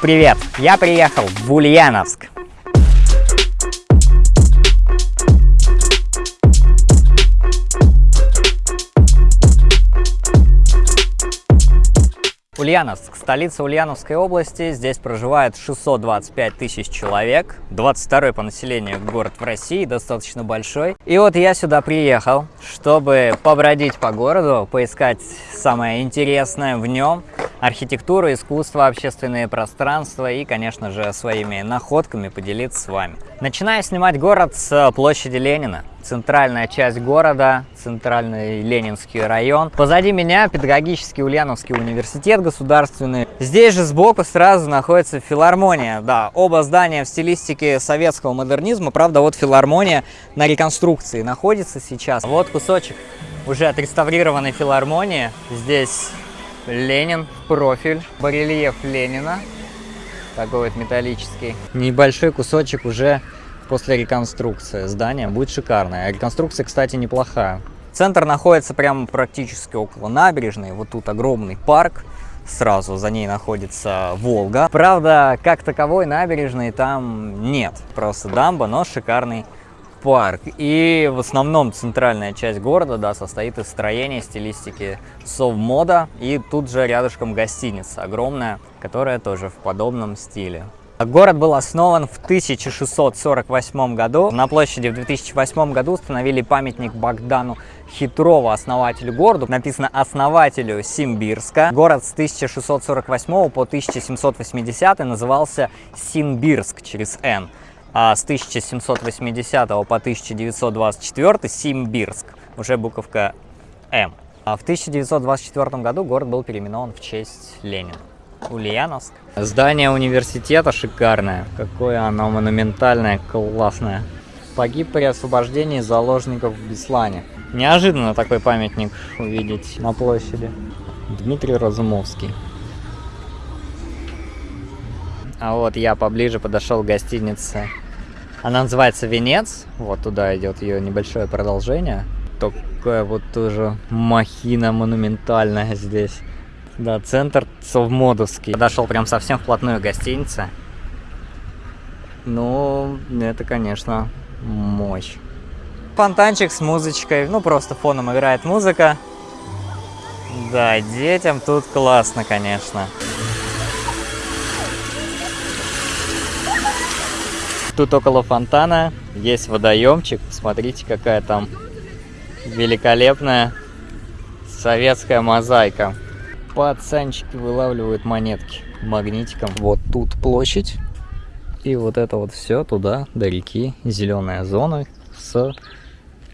Привет! Я приехал в Ульяновск. Ульяновск, столица Ульяновской области. Здесь проживает 625 тысяч человек. 22 по населению город в России, достаточно большой. И вот я сюда приехал, чтобы побродить по городу, поискать самое интересное в нем архитектура, искусство, общественные пространства и, конечно же, своими находками поделиться с вами. Начинаю снимать город с площади Ленина. Центральная часть города, центральный Ленинский район. Позади меня педагогический Ульяновский университет государственный. Здесь же сбоку сразу находится филармония. Да, оба здания в стилистике советского модернизма. Правда, вот филармония на реконструкции находится сейчас. Вот кусочек уже отреставрированной филармонии. Здесь Ленин профиль, барельеф Ленина, такой вот металлический. Небольшой кусочек уже после реконструкции здания будет шикарное. Реконструкция, кстати, неплохая. Центр находится прямо практически около набережной. Вот тут огромный парк. Сразу за ней находится Волга. Правда, как таковой набережной там нет. Просто дамба, но шикарный парк. И в основном центральная часть города да, состоит из строения стилистики совмода. И тут же рядышком гостиница огромная, которая тоже в подобном стиле. Город был основан в 1648 году. На площади в 2008 году установили памятник Богдану Хитрову, основателю города. Написано основателю Симбирска. Город с 1648 по 1780 назывался Симбирск через «Н» а с 1780 по 1924 Симбирск, уже буковка М. А в 1924 году город был переименован в честь Ленина. Ульяновск. Здание университета шикарное. Какое оно монументальное, классное. Погиб при освобождении заложников в Беслане. Неожиданно такой памятник увидеть на площади. Дмитрий Разумовский. А вот я поближе подошел к гостинице. Она называется Венец. Вот туда идет ее небольшое продолжение. Такая вот тоже махина монументальная здесь. Да, центр Совмодовский. Подошел прям совсем вплотную к гостинице. Ну, это, конечно, мощь. Фонтанчик с музычкой. Ну, просто фоном играет музыка. Да, детям тут классно, конечно. Тут около фонтана есть водоемчик. Смотрите, какая там великолепная советская мозаика. Пацанчики вылавливают монетки магнитиком. Вот тут площадь. И вот это вот все туда, до реки. Зеленая зона с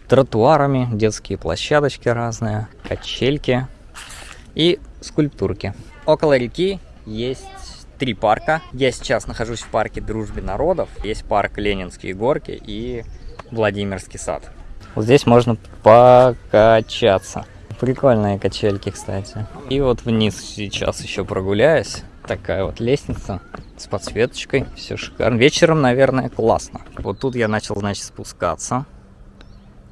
тротуарами, детские площадочки разные, качельки и скульптурки. Около реки есть три парка. Я сейчас нахожусь в парке Дружбы народов. Есть парк Ленинские горки и Владимирский сад. Вот здесь можно покачаться. Прикольные качельки, кстати. И вот вниз сейчас еще прогуляюсь. Такая вот лестница с подсветочкой. Все шикарно. Вечером, наверное, классно. Вот тут я начал, значит, спускаться.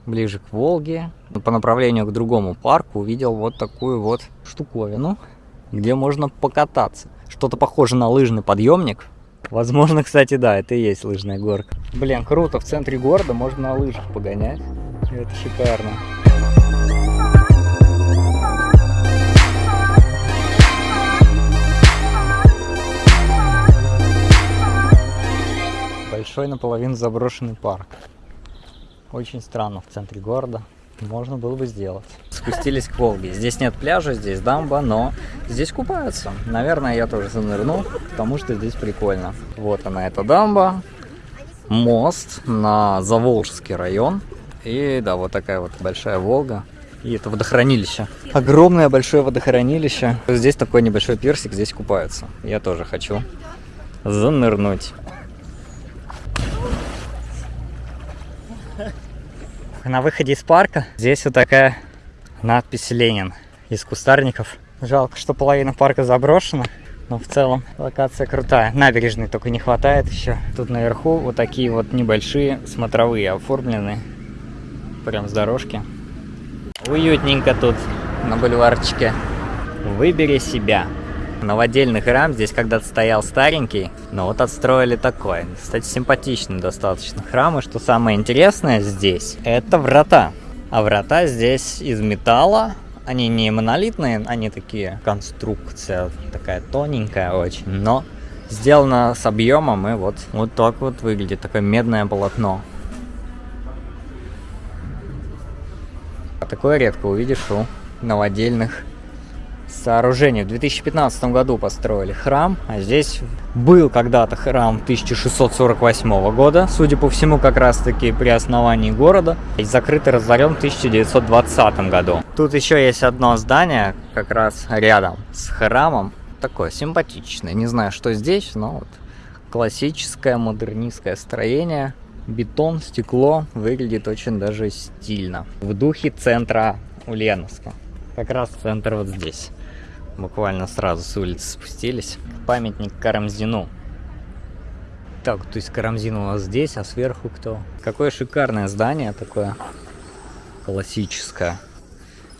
Ближе к Волге. По направлению к другому парку увидел вот такую вот штуковину, где можно покататься. Что-то похоже на лыжный подъемник. Возможно, кстати, да, это и есть лыжная горка. Блин, круто, в центре города можно на лыжах погонять. Это шикарно. Большой наполовину заброшенный парк. Очень странно в центре города можно было бы сделать. Спустились к Волге. Здесь нет пляжа, здесь дамба, но здесь купаются. Наверное, я тоже занырну, потому что здесь прикольно. Вот она, эта дамба. Мост на Заволжский район. И да, вот такая вот большая Волга. И это водохранилище. Огромное большое водохранилище. Здесь такой небольшой персик, здесь купаются. Я тоже хочу занырнуть. На выходе из парка здесь вот такая надпись «Ленин» из кустарников. Жалко, что половина парка заброшена, но в целом локация крутая. Набережной только не хватает еще. Тут наверху вот такие вот небольшие смотровые оформлены. Прям с дорожки. Уютненько тут на бульварчике. Выбери себя. Новодельный храм. Здесь когда-то стоял старенький, но вот отстроили такой. Кстати, симпатичный достаточно храм. И что самое интересное здесь, это врата. А врата здесь из металла. Они не монолитные, они такие, конструкция такая тоненькая очень, но сделано с объемом и вот, вот так вот выглядит, такое медное полотно. Такое редко увидишь у новодельных сооружений. В 2015 году построили храм, а здесь был когда-то храм 1648 года, судя по всему, как раз-таки при основании города, и закрытый разорен в 1920 году. Тут еще есть одно здание, как раз рядом с храмом, такое симпатичное, не знаю, что здесь, но вот классическое модернистское строение, бетон, стекло, выглядит очень даже стильно. В духе центра Ульяновска. Как раз центр вот здесь. Буквально сразу с улицы спустились. Памятник Карамзину. Так, то есть Карамзин у нас здесь, а сверху кто? Какое шикарное здание такое. Классическое.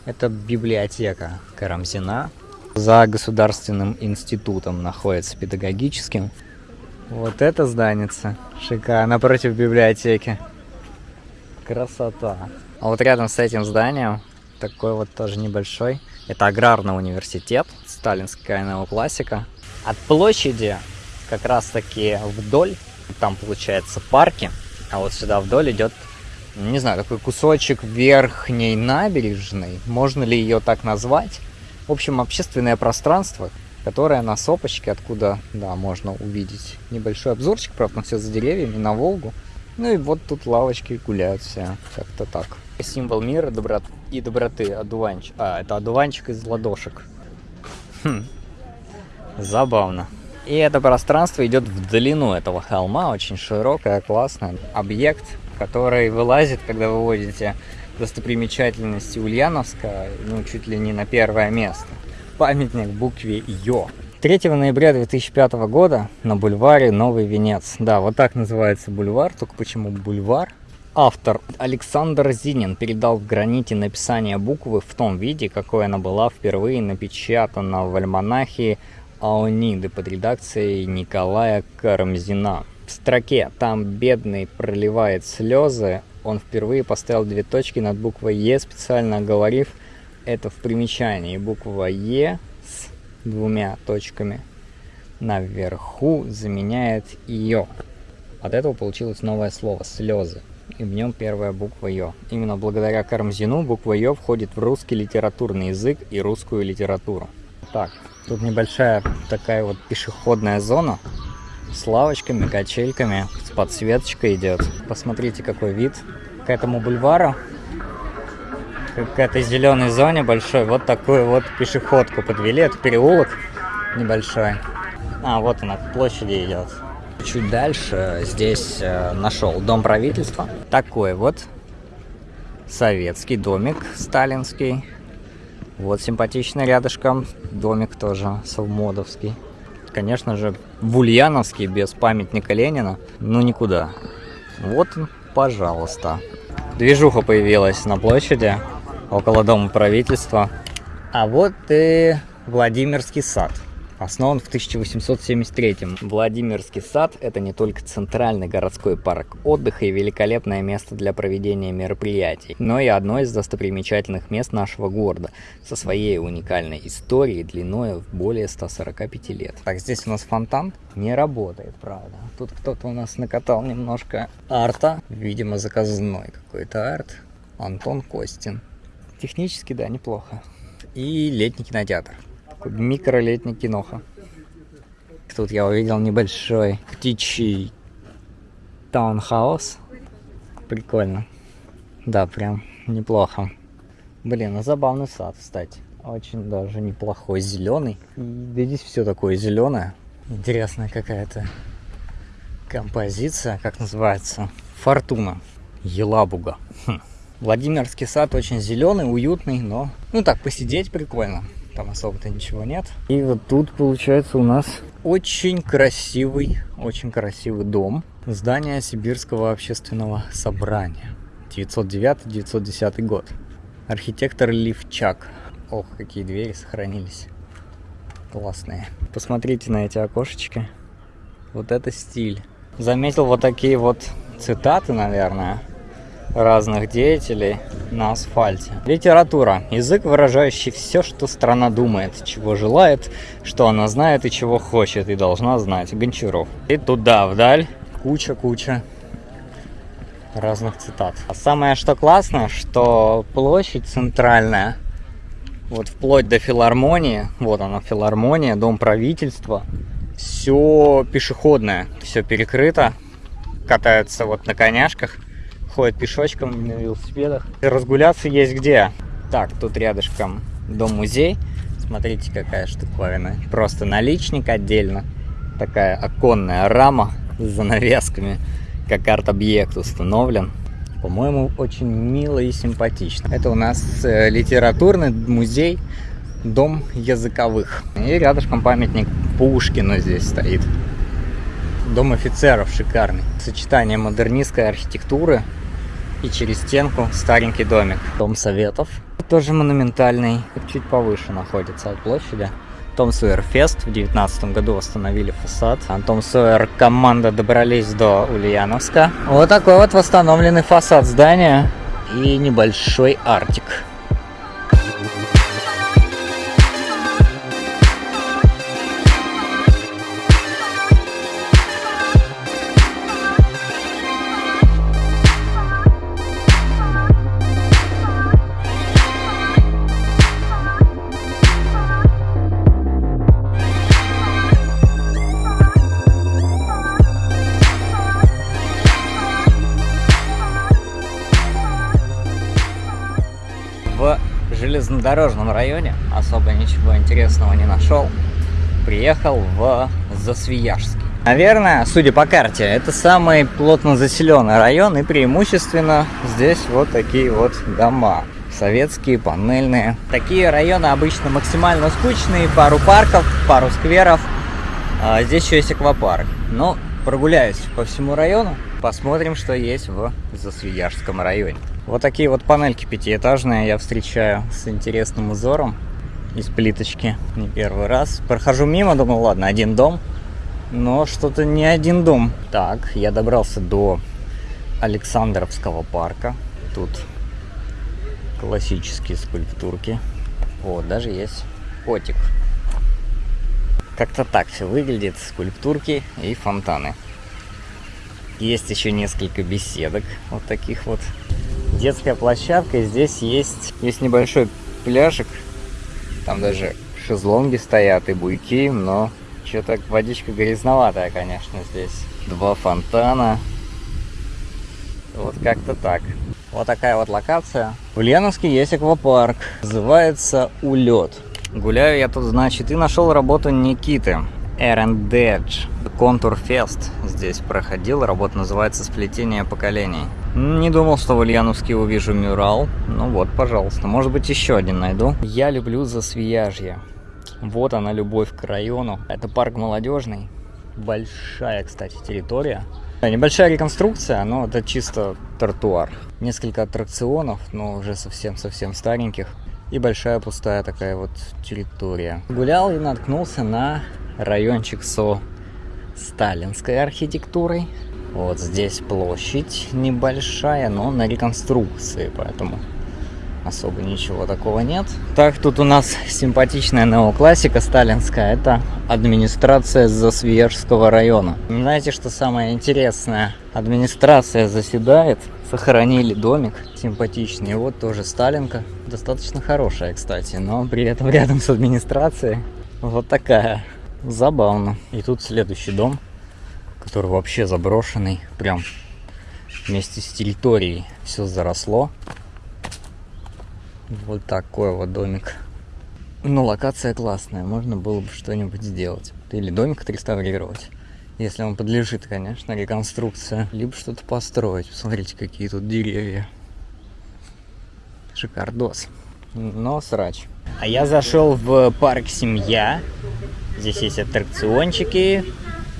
Это библиотека Карамзина. За государственным институтом находится педагогическим. Вот это зданица. Шикарно, напротив библиотеки. Красота. А вот рядом с этим зданием, такой вот тоже небольшой, это аграрный университет, сталинская неоклассика. От площади как раз таки вдоль, там получается парки, а вот сюда вдоль идет, не знаю, такой кусочек верхней набережной, можно ли ее так назвать. В общем, общественное пространство, которое на сопочке, откуда, да, можно увидеть небольшой обзорчик, правда, все за деревьями, на Волгу. Ну и вот тут лавочки гуляют все, как-то так. Символ мира доброт... и доброты, одуванчик. А, это одуванчик из ладошек. Хм. Забавно. И это пространство идет в длину этого холма, очень широкое, классное. Объект, который вылазит, когда вы водите достопримечательности Ульяновска, ну, чуть ли не на первое место. Памятник букве Ё. 3 ноября 2005 года на бульваре Новый Венец. Да, вот так называется бульвар, только почему бульвар? Автор Александр Зинин передал в граните написание буквы в том виде, какой она была впервые напечатана в альманахе Аониды под редакцией Николая Карамзина. В строке «Там бедный проливает слезы» он впервые поставил две точки над буквой «Е», специально оговорив это в примечании. Буква «Е» двумя точками наверху заменяет «Ё». От этого получилось новое слово «слезы» и в нем первая буква Ё. Именно благодаря Карамзину буква Ё входит в русский литературный язык и русскую литературу. Так, тут небольшая такая вот пешеходная зона с лавочками, качельками, с подсветочкой идет. Посмотрите, какой вид к этому бульвару, к этой зеленой зоне большой. Вот такую вот пешеходку подвели. Это переулок небольшой. А, вот она, к площади идет. Чуть дальше здесь э, нашел дом правительства. Такой вот советский домик сталинский. Вот симпатичный рядышком домик тоже совмодовский конечно же, в Ульяновске без памятника Ленина, ну никуда. Вот, пожалуйста. Движуха появилась на площади, около Дома правительства. А вот и Владимирский сад основан в 1873 Владимирский сад – это не только центральный городской парк отдыха и великолепное место для проведения мероприятий, но и одно из достопримечательных мест нашего города со своей уникальной историей длиной в более 145 лет. Так, здесь у нас фонтан не работает, правда. Тут кто-то у нас накатал немножко арта, видимо, заказной какой-то арт. Антон Костин. Технически, да, неплохо. И летний кинотеатр микролетний киноха. Тут я увидел небольшой птичий таунхаус. Прикольно. Да, прям неплохо. Блин, а забавный сад, кстати. Очень даже неплохой, зеленый. И да здесь все такое зеленое. Интересная какая-то композиция, как называется? Фортуна. Елабуга. Хм. Владимирский сад очень зеленый, уютный, но ну так посидеть прикольно там особо-то ничего нет. И вот тут получается у нас очень красивый, очень красивый дом. Здание Сибирского общественного собрания. 909-910 год. Архитектор Ливчак. Ох, какие двери сохранились. классные. Посмотрите на эти окошечки. Вот это стиль. Заметил вот такие вот цитаты, наверное, разных деятелей на асфальте. Литература. Язык, выражающий все, что страна думает, чего желает, что она знает и чего хочет, и должна знать. Гончаров. И туда, вдаль, куча-куча разных цитат. А самое что классно, что площадь центральная, вот вплоть до филармонии, вот она филармония, дом правительства, все пешеходное, все перекрыто, катаются вот на коняшках, ходят пешочком на велосипедах. Разгуляться есть где. Так, тут рядышком дом-музей. Смотрите, какая штуковина. Просто наличник отдельно. Такая оконная рама с занавесками, как арт-объект установлен. По-моему, очень мило и симпатично. Это у нас э, литературный музей Дом языковых. И рядышком памятник Пушкину здесь стоит. Дом офицеров шикарный. Сочетание модернистской архитектуры и через стенку старенький домик. Дом советов. Тоже монументальный, чуть повыше находится от площади. Том Сойер Фест в 2019 году восстановили фасад. А Том Сойер команда добрались до Ульяновска. Вот такой вот восстановленный фасад здания и небольшой артик. Железнодорожном районе, особо ничего интересного не нашел. Приехал в Засвияжский. Наверное, судя по карте, это самый плотно заселенный район, и преимущественно здесь вот такие вот дома. Советские, панельные. Такие районы обычно максимально скучные, пару парков, пару скверов. А здесь еще есть аквапарк. Но прогуляюсь по всему району, посмотрим, что есть в Засвияжском районе. Вот такие вот панельки пятиэтажные я встречаю с интересным узором из плиточки. Не первый раз. Прохожу мимо, думаю, ладно, один дом. Но что-то не один дом. Так, я добрался до Александровского парка. Тут классические скульптурки. Вот, даже есть котик. Как-то так все выглядит. Скульптурки и фонтаны. Есть еще несколько беседок вот таких вот детская площадка. Здесь есть, есть небольшой пляжик. Там даже шезлонги стоят и буйки, но что-то водичка грязноватая, конечно, здесь. Два фонтана. Вот как-то так. Вот такая вот локация. В Ульяновске есть аквапарк. Называется Улет. Гуляю я тут, значит, и нашел работу Никиты. Эрендедж. Контур Фест здесь проходил. Работа называется «Сплетение поколений». Не думал, что в Ульяновске увижу мюрал. Ну вот, пожалуйста. Может быть, еще один найду. Я люблю Засвияжье. Вот она, любовь к району. Это парк молодежный. Большая, кстати, территория. Небольшая реконструкция, но это чисто тротуар. Несколько аттракционов, но уже совсем-совсем стареньких. И большая пустая такая вот территория. Гулял и наткнулся на райончик со сталинской архитектурой. Вот здесь площадь небольшая, но на реконструкции, поэтому особо ничего такого нет. Так, тут у нас симпатичная неоклассика сталинская. Это администрация Засвияжского района. Знаете, что самое интересное? Администрация заседает, сохранили домик симпатичный. Вот тоже Сталинка. Достаточно хорошая, кстати, но при этом рядом с администрацией вот такая. Забавно. И тут следующий дом который вообще заброшенный, прям вместе с территорией все заросло. Вот такой вот домик. Ну, локация классная, можно было бы что-нибудь сделать. Или домик отреставрировать, если он подлежит, конечно, реконструкция. Либо что-то построить. Посмотрите, какие тут деревья. Шикардос. Но срач. А я зашел в парк «Семья». Здесь есть аттракциончики,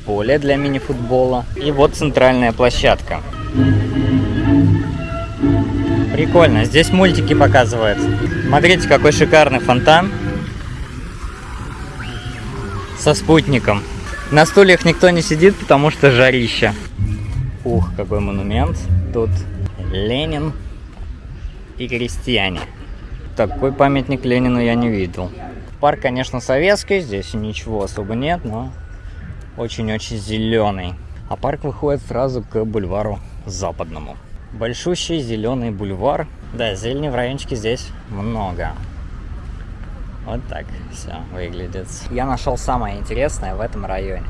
поле для мини-футбола. И вот центральная площадка. Прикольно, здесь мультики показывают. Смотрите, какой шикарный фонтан. со спутником. На стульях никто не сидит, потому что жарища. Ух, какой монумент. Тут Ленин и крестьяне. Такой памятник Ленину я не видел. Парк, конечно, советский, здесь ничего особо нет, но очень-очень зеленый. А парк выходит сразу к бульвару западному. Большущий зеленый бульвар. Да, зелени в райончике здесь много. Вот так все выглядит. Я нашел самое интересное в этом районе.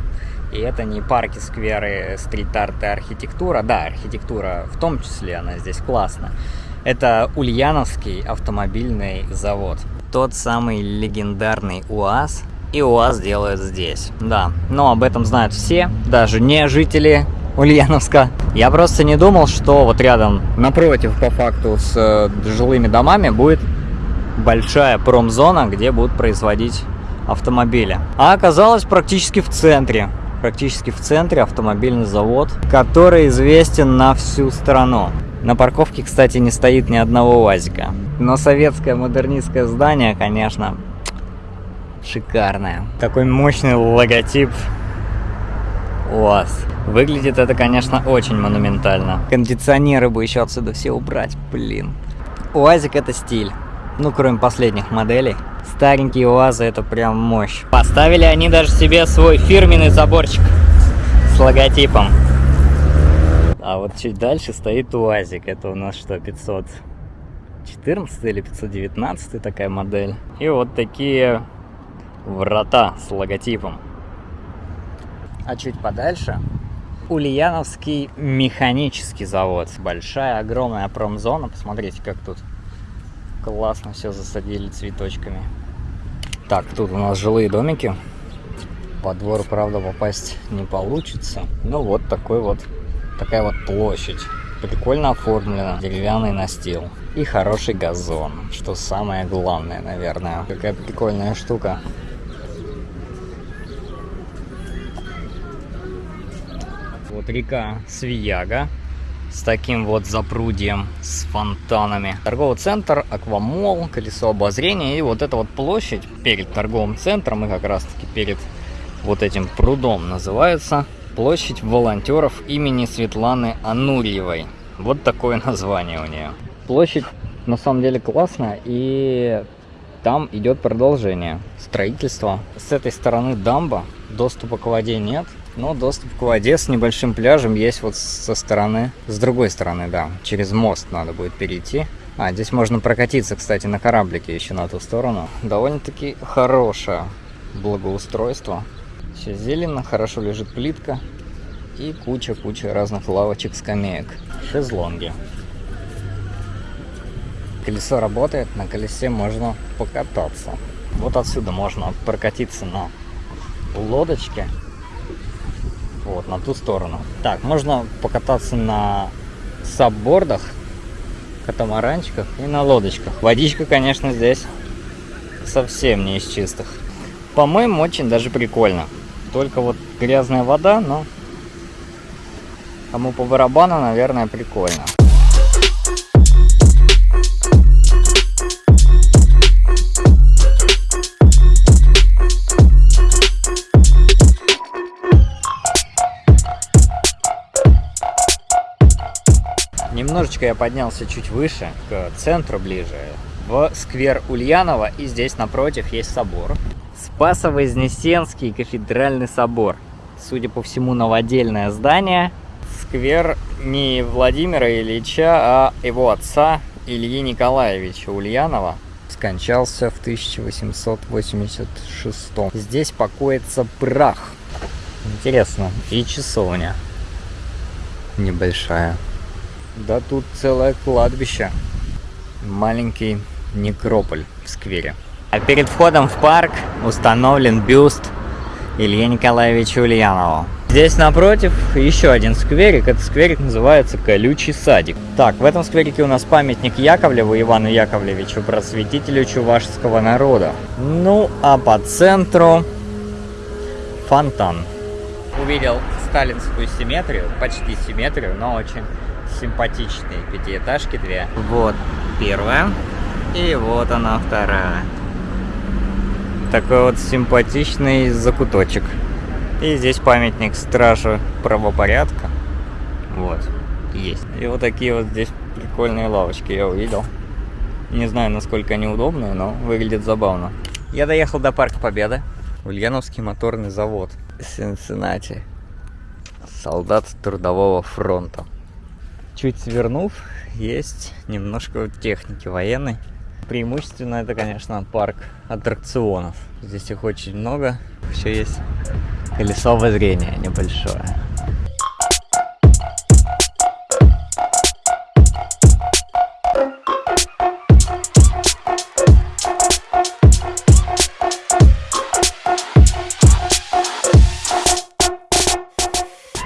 И это не парки, скверы, стрит-арт и архитектура. Да, архитектура в том числе, она здесь классная. Это Ульяновский автомобильный завод. Тот самый легендарный УАЗ. И УАЗ делают здесь. Да, но об этом знают все, даже не жители Ульяновска. Я просто не думал, что вот рядом, напротив, по факту, с э, жилыми домами будет большая промзона, где будут производить автомобили. А оказалось практически в центре. Практически в центре автомобильный завод, который известен на всю страну. На парковке, кстати, не стоит ни одного УАЗика. Но советское модернистское здание, конечно, шикарное. Такой мощный логотип УАЗ. Выглядит это, конечно, очень монументально. Кондиционеры бы еще отсюда все убрать, блин. УАЗик это стиль. Ну, кроме последних моделей. Старенькие УАЗы это прям мощь. Поставили они даже себе свой фирменный заборчик с логотипом. А вот чуть дальше стоит УАЗик. Это у нас что, 514 или 519 такая модель. И вот такие врата с логотипом. А чуть подальше Ульяновский механический завод. Большая, огромная промзона. Посмотрите, как тут классно все засадили цветочками. Так, тут у нас жилые домики. По двор, правда, попасть не получится. Ну вот такой вот такая вот площадь. Прикольно оформлена, деревянный настил и хороший газон, что самое главное, наверное. Какая прикольная штука. Вот река Свияга с таким вот запрудием, с фонтанами. Торговый центр, аквамол, колесо обозрения и вот эта вот площадь перед торговым центром и как раз таки перед вот этим прудом называется Площадь волонтеров имени Светланы Анурьевой. Вот такое название у нее. Площадь на самом деле классная и там идет продолжение строительства. С этой стороны дамба, доступа к воде нет, но доступ к воде с небольшим пляжем есть вот со стороны, с другой стороны, да, через мост надо будет перейти. А, здесь можно прокатиться, кстати, на кораблике еще на ту сторону. Довольно-таки хорошее благоустройство. Все зелено, хорошо лежит плитка и куча-куча разных лавочек, скамеек. Шезлонги. Колесо работает, на колесе можно покататься. Вот отсюда можно прокатиться на лодочке. Вот, на ту сторону. Так, можно покататься на саббордах, катамаранчиках и на лодочках. Водичка, конечно, здесь совсем не из чистых. По-моему, очень даже прикольно. Только вот грязная вода, но кому по барабану, наверное, прикольно. Немножечко я поднялся чуть выше, к центру ближе, в сквер Ульянова, и здесь напротив есть собор. Спасо-Вознесенский кафедральный собор. Судя по всему, новодельное здание. Сквер не Владимира Ильича, а его отца Ильи Николаевича Ульянова. Скончался в 1886. Здесь покоится прах. Интересно. И часовня. Небольшая. Да тут целое кладбище. Маленький некрополь в сквере. А перед входом в парк установлен бюст Илье Николаевичу Ульянову. Здесь напротив еще один скверик. Этот скверик называется Колючий садик. Так, в этом скверике у нас памятник Яковлеву Ивану Яковлевичу, просветителю чувашского народа. Ну, а по центру фонтан. Увидел сталинскую симметрию, почти симметрию, но очень симпатичные пятиэтажки две. Вот первая, и вот она вторая. Такой вот симпатичный закуточек. И здесь памятник стражу правопорядка. Вот, есть. И вот такие вот здесь прикольные лавочки я увидел. Не знаю, насколько они удобные, но выглядит забавно. Я доехал до Парка Победы. Ульяновский моторный завод. Сенсенати. Солдат трудового фронта. Чуть свернув, есть немножко техники военной. Преимущественно это, конечно, парк аттракционов. Здесь их очень много. Еще есть колесо обозрения небольшое.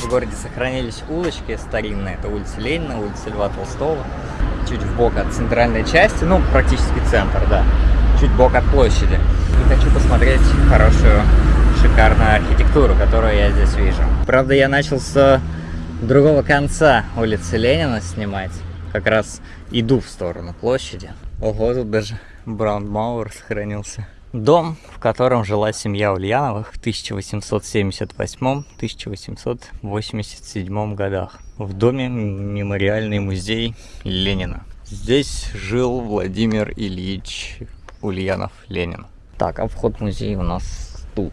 В городе сохранились улочки старинные. Это улица Ленина, улица Льва Толстого. Чуть в бок от центральной части, ну, практически центр, да. Чуть бок от площади. И хочу посмотреть хорошую, шикарную архитектуру, которую я здесь вижу. Правда, я начал с другого конца улицы Ленина снимать. Как раз иду в сторону площади. Ого, тут даже Браунмауэр сохранился. Дом, в котором жила семья Ульяновых в 1878-1887 годах. В доме мемориальный музей Ленина. Здесь жил Владимир Ильич Ульянов-Ленин. Так, а вход в музей у нас тут,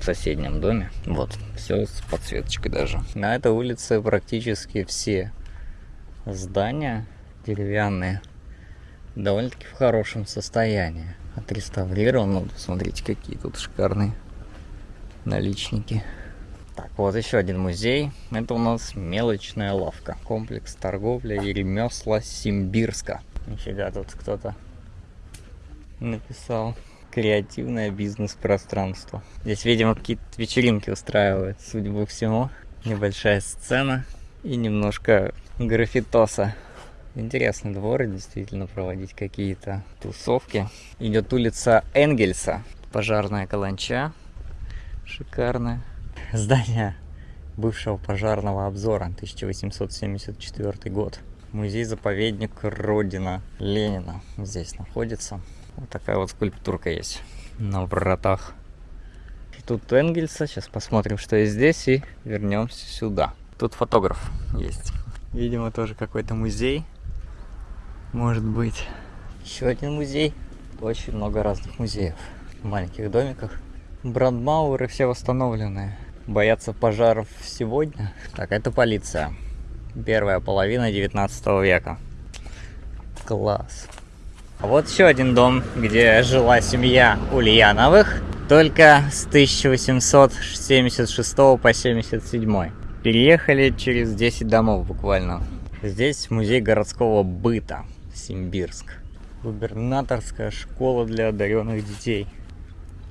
в соседнем доме. Вот, все с подсветочкой даже. На этой улице практически все здания деревянные довольно-таки в хорошем состоянии отреставрирован. Ну, смотрите, какие тут шикарные наличники. Вот еще один музей. Это у нас мелочная лавка. Комплекс торговли и ремесла Симбирска. Нифига, тут кто-то написал. Креативное бизнес-пространство. Здесь, видимо, какие-то вечеринки устраивают, судя по всему. Небольшая сцена и немножко графитоса Интересный двор, действительно проводить какие-то тусовки. Идет улица Энгельса, пожарная каланча, шикарная. Здание бывшего пожарного обзора, 1874 год. Музей-заповедник Родина Ленина здесь находится. Вот такая вот скульптурка есть на вратах. Тут Энгельса, сейчас посмотрим, что есть здесь и вернемся сюда. Тут фотограф есть. Видимо, тоже какой-то музей может быть. Еще один музей. Очень много разных музеев. В маленьких домиках. Брандмауэры все восстановленные. Боятся пожаров сегодня. Так, это полиция. Первая половина 19 века. Класс. А вот еще один дом, где жила семья Ульяновых, только с 1876 по 77. Переехали через 10 домов буквально. Здесь музей городского быта. Симбирск. Губернаторская школа для одаренных детей.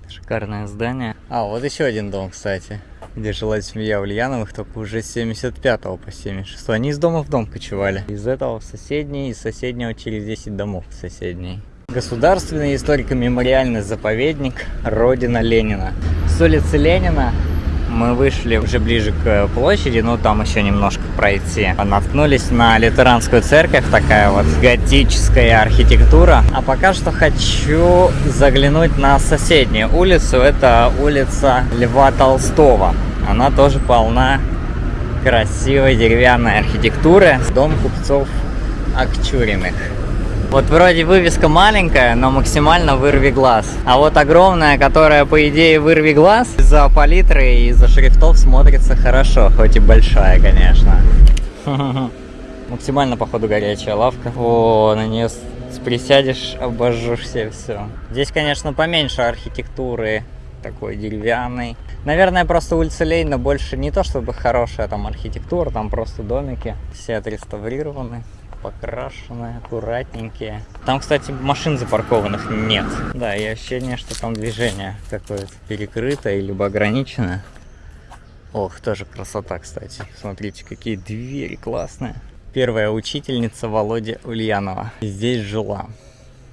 Шикарное здание. А, вот еще один дом, кстати, где жила семья Ульяновых, только уже с 75 по 76. Они из дома в дом кочевали. Из этого в соседний, из соседнего через 10 домов в соседний. Государственный историко-мемориальный заповедник Родина Ленина. С улицы Ленина мы вышли уже ближе к площади, но там еще немножко пройти. Наткнулись на лютеранскую церковь, такая вот готическая архитектура. А пока что хочу заглянуть на соседнюю улицу. Это улица Льва Толстого. Она тоже полна красивой деревянной архитектуры. Дом купцов Акчуриных. Вот вроде вывеска маленькая, но максимально вырви глаз. А вот огромная, которая по идее вырви глаз, из-за палитры и из-за шрифтов смотрится хорошо, хоть и большая, конечно. Максимально, походу, горячая лавка. О, на нее присядешь, обожжешься, все. Здесь, конечно, поменьше архитектуры, такой деревянный. Наверное, просто улица Ленина больше не то чтобы хорошая там архитектура, там просто домики, все отреставрированы покрашенные, аккуратненькие. Там, кстати, машин запаркованных нет. Да, и ощущение, что там движение какое-то перекрыто или ограничено. Ох, тоже красота, кстати. Смотрите, какие двери классные. Первая учительница Володя Ульянова здесь жила.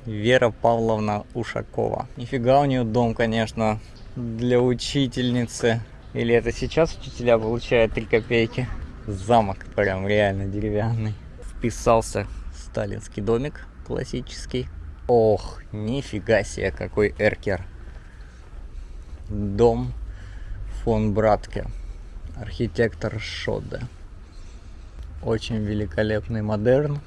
Вера Павловна Ушакова. Нифига у нее дом, конечно, для учительницы. Или это сейчас учителя получают 3 копейки? Замок прям реально деревянный вписался сталинский домик классический. Ох, нифига себе, какой эркер. дом фон Братке, архитектор Шоде. Очень великолепный модерн.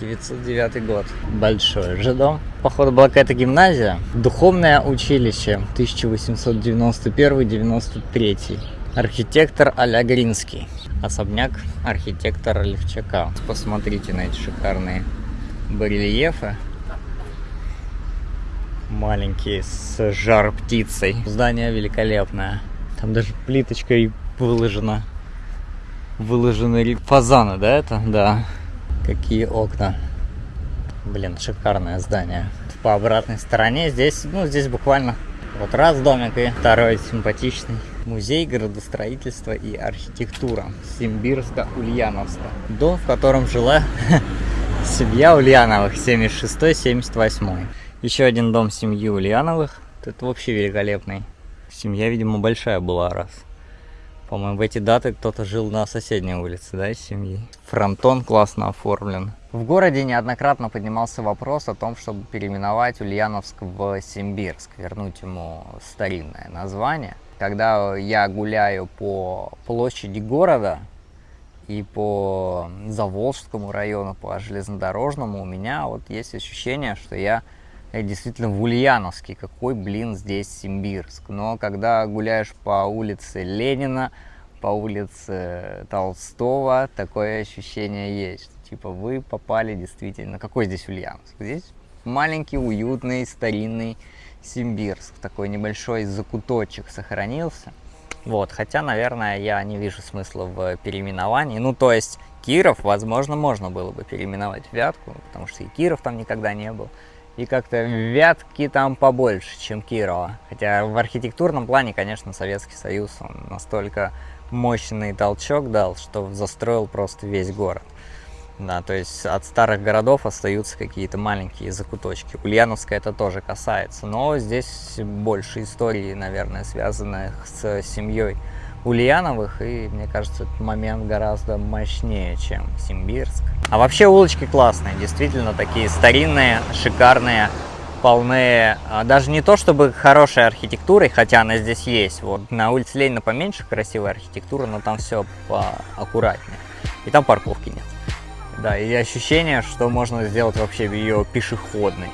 909 год. Большой же дом. Походу была какая-то гимназия. Духовное училище 1891-93. Архитектор Аля Гринский. Особняк архитектора Левчака. Посмотрите на эти шикарные барельефы. Маленькие с жар птицей. Здание великолепное. Там даже плиточкой выложена. Выложены фазаны, да, это? Да. Какие окна. Блин, шикарное здание. По обратной стороне здесь, ну, здесь буквально вот раз домик и второй симпатичный. Музей градостроительства и архитектура Симбирска-Ульяновска. Дом, в котором жила семья Ульяновых 76-78. Еще один дом семьи Ульяновых. Это вообще великолепный. Семья, видимо, большая была раз. По-моему, в эти даты кто-то жил на соседней улице, да, из семьи. Фронтон классно оформлен. В городе неоднократно поднимался вопрос о том, чтобы переименовать Ульяновск в Симбирск, вернуть ему старинное название. Когда я гуляю по площади города и по Заволжскому району, по железнодорожному, у меня вот есть ощущение, что я действительно в Ульяновске, какой, блин, здесь Симбирск. Но когда гуляешь по улице Ленина, по улице Толстого, такое ощущение есть. Типа вы попали действительно... Какой здесь Ульяновск? Здесь маленький, уютный, старинный Симбирск. Такой небольшой закуточек сохранился. Вот, хотя, наверное, я не вижу смысла в переименовании. Ну, то есть, Киров, возможно, можно было бы переименовать в Вятку, потому что и Киров там никогда не был и как-то Вятки там побольше, чем Кирова. Хотя в архитектурном плане, конечно, Советский Союз, он настолько мощный толчок дал, что застроил просто весь город. Да, то есть от старых городов остаются какие-то маленькие закуточки. Ульяновска это тоже касается, но здесь больше истории, наверное, связанных с семьей Ульяновых, и мне кажется, этот момент гораздо мощнее, чем Симбирск. А вообще улочки классные, действительно такие старинные, шикарные, полные, а, даже не то чтобы хорошей архитектурой, хотя она здесь есть, вот на улице Ленина поменьше красивая архитектура, но там все поаккуратнее, и там парковки нет. Да, и ощущение, что можно сделать вообще ее пешеходной.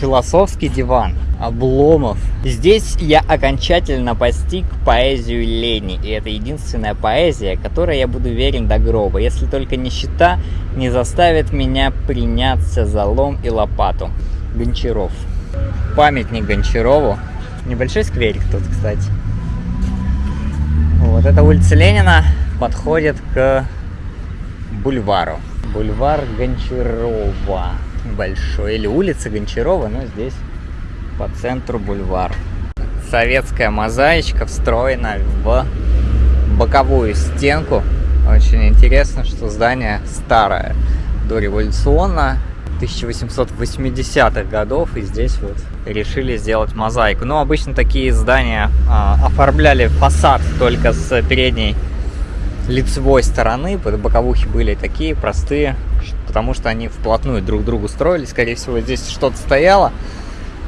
Философский диван. Обломов. Здесь я окончательно постиг поэзию Лени, и это единственная поэзия, которой я буду верен до гроба, если только нищета не заставит меня приняться за лом и лопату. Гончаров. Памятник Гончарову. Небольшой скверик тут, кстати. Вот эта улица Ленина подходит к бульвару. Бульвар Гончарова большой. Или улица Гончарова, но здесь по центру бульвар. Советская мозаичка встроена в боковую стенку. Очень интересно, что здание старое, дореволюционно, 1880-х годов, и здесь вот решили сделать мозаику. Но обычно такие здания а, оформляли фасад только с передней лицевой стороны, боковухи были такие простые, потому что они вплотную друг к другу строились. Скорее всего, здесь что-то стояло,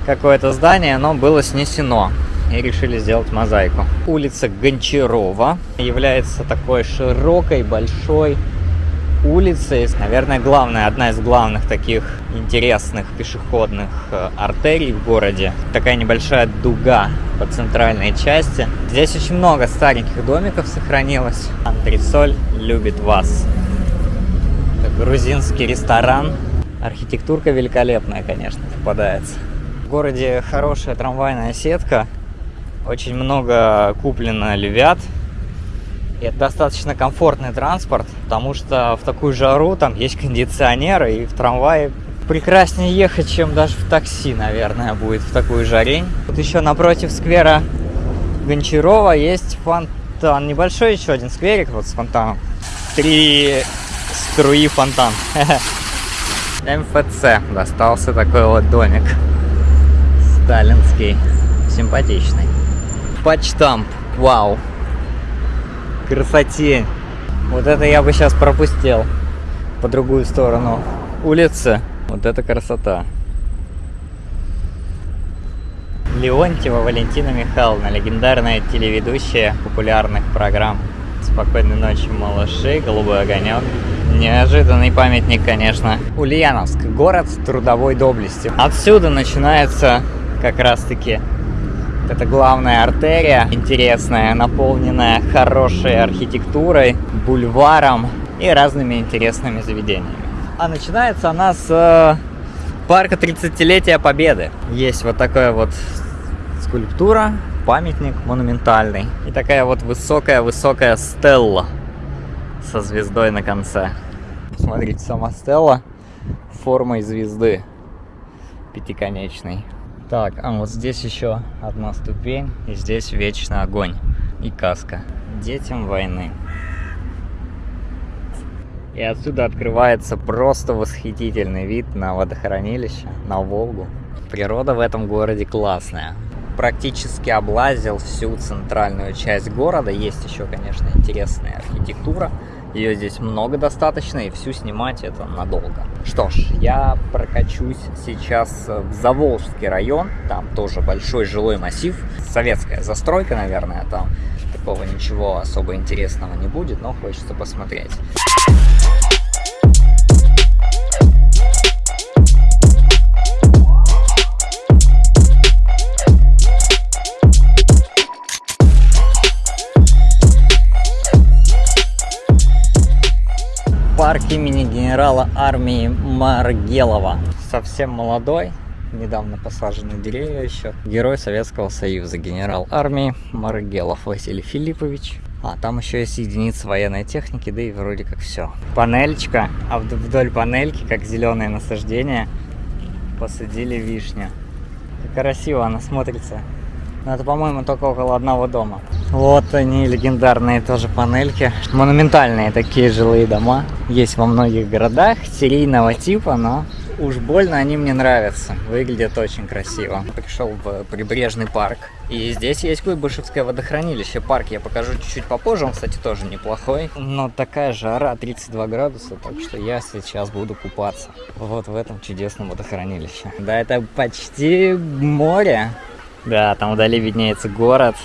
какое-то здание, но было снесено. И решили сделать мозаику. Улица Гончарова является такой широкой, большой улицей. Наверное, главная, одна из главных таких интересных пешеходных э, артерий в городе. Такая небольшая дуга по центральной части. Здесь очень много стареньких домиков сохранилось. Антресоль любит вас грузинский ресторан. Архитектурка великолепная, конечно, попадается. В городе хорошая трамвайная сетка. Очень много куплено львят. И это достаточно комфортный транспорт, потому что в такую жару там есть кондиционеры, и в трамвае прекраснее ехать, чем даже в такси, наверное, будет в такую жарень. Вот еще напротив сквера Гончарова есть фонтан. Небольшой еще один скверик вот с фонтаном. Три струи фонтан. МФЦ достался такой вот домик. Сталинский. Симпатичный. Почтамп. Вау. Красоте. Вот это я бы сейчас пропустил. По другую сторону улицы. Вот это красота. Леонтьева Валентина Михайловна, легендарная телеведущая популярных программ. Спокойной ночи, малыши, голубой огонек. Неожиданный памятник, конечно. Ульяновск, город трудовой доблести. Отсюда начинается как раз-таки это главная артерия, интересная, наполненная хорошей архитектурой, бульваром и разными интересными заведениями. А начинается она с э, парка 30-летия Победы. Есть вот такая вот скульптура, памятник монументальный. И такая вот высокая-высокая стелла со звездой на конце. Смотрите, сама стелла формой звезды пятиконечной. Так, а вот здесь еще одна ступень, и здесь вечный огонь и каска. Детям войны. И отсюда открывается просто восхитительный вид на водохранилище, на Волгу. Природа в этом городе классная. Практически облазил всю центральную часть города. Есть еще, конечно, интересная архитектура. Ее здесь много достаточно, и всю снимать это надолго. Что ж, я прокачусь сейчас в Заволжский район. Там тоже большой жилой массив. Советская застройка, наверное, там такого ничего особо интересного не будет, но хочется посмотреть. Парк имени генерала армии Маргелова. Совсем молодой, недавно посажены деревья еще. Герой Советского Союза, генерал армии Маргелов Василий Филиппович. А, там еще есть единицы военной техники, да и вроде как все. Панельчика, а вдоль панельки, как зеленое насаждение, посадили вишню. Как красиво она смотрится. Но это, по-моему, только около одного дома. Вот они, легендарные тоже панельки. Монументальные такие жилые дома. Есть во многих городах серийного типа, но уж больно они мне нравятся. Выглядят очень красиво. Пришел в прибрежный парк. И здесь есть Куйбышевское водохранилище. Парк я покажу чуть-чуть попозже. Он, кстати, тоже неплохой. Но такая жара, 32 градуса. Так что я сейчас буду купаться. Вот в этом чудесном водохранилище. Да, это почти море. Да, там вдали виднеется город.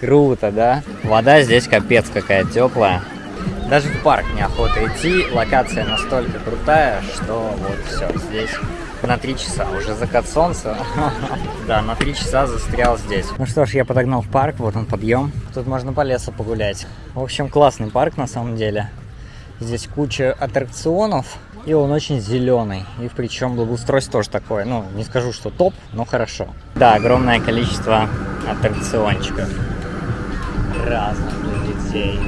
Круто, да? Вода здесь капец какая теплая. Даже в парк неохота идти. Локация настолько крутая, что вот все, здесь на три часа. Уже закат солнца. Да, на три часа застрял здесь. Ну что ж, я подогнал в парк, вот он подъем. Тут можно по лесу погулять. В общем, классный парк на самом деле. Здесь куча аттракционов. И он очень зеленый. И причем благоустройство тоже такое. Ну, не скажу, что топ, но хорошо. Да, огромное количество аттракциончиков. Разных для детей.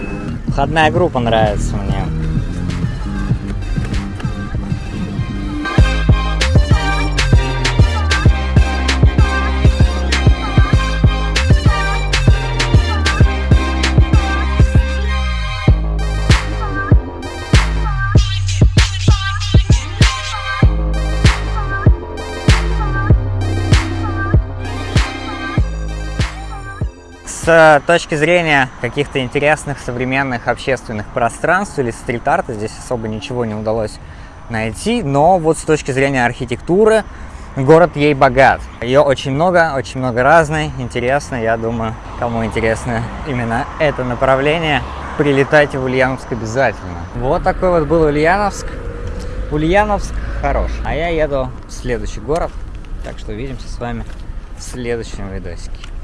Входная группа нравится мне. С точки зрения каких-то интересных современных общественных пространств или стрит-арта здесь особо ничего не удалось найти, но вот с точки зрения архитектуры город ей богат. Ее очень много, очень много разной, интересно, я думаю, кому интересно именно это направление, прилетайте в Ульяновск обязательно. Вот такой вот был Ульяновск. Ульяновск хорош. А я еду в следующий город, так что увидимся с вами в следующем видосике.